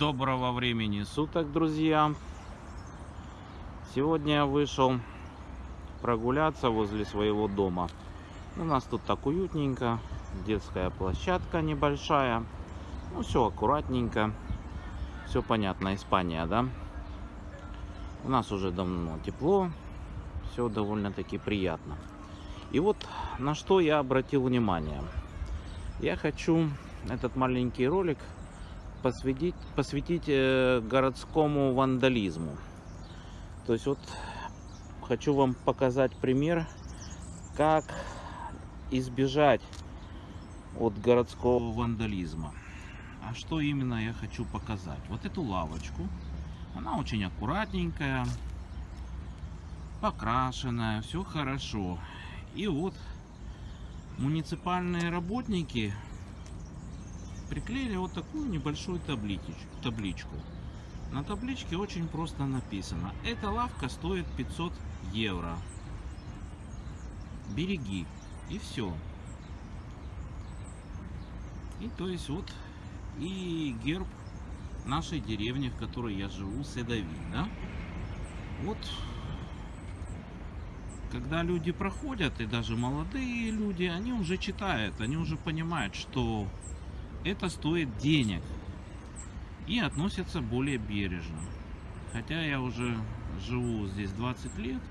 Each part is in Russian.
Доброго времени суток, друзья! Сегодня я вышел прогуляться возле своего дома. У нас тут так уютненько, детская площадка небольшая. Ну, все аккуратненько. Все понятно, Испания, да? У нас уже давно тепло, все довольно-таки приятно. И вот на что я обратил внимание. Я хочу этот маленький ролик посвятить, посвятить э, городскому вандализму. То есть вот хочу вам показать пример, как избежать от городского вандализма. А что именно я хочу показать? Вот эту лавочку. Она очень аккуратненькая, покрашенная, все хорошо. И вот муниципальные работники приклеили вот такую небольшую табличку. табличку. На табличке очень просто написано. Эта лавка стоит 500 евро. Береги. И все. И то есть вот и герб нашей деревни, в которой я живу, Седови, да? Вот когда люди проходят, и даже молодые люди, они уже читают, они уже понимают, что это стоит денег и относятся более бережно. Хотя я уже живу здесь 20 лет,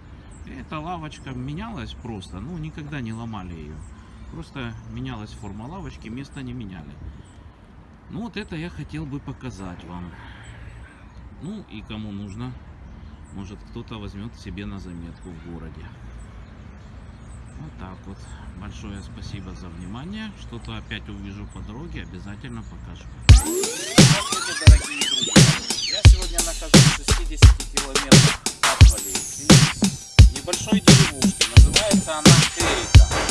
эта лавочка менялась просто, ну никогда не ломали ее. Просто менялась форма лавочки, место не меняли. Ну вот это я хотел бы показать вам. Ну и кому нужно, может кто-то возьмет себе на заметку в городе. Вот так вот. Большое спасибо за внимание. Что-то опять увижу по дороге, обязательно покажу. Здравствуйте, дорогие друзья. Я сегодня нахожусь в 60 километрах от Валерии. Небольшой деревушки. Называется она Крейка.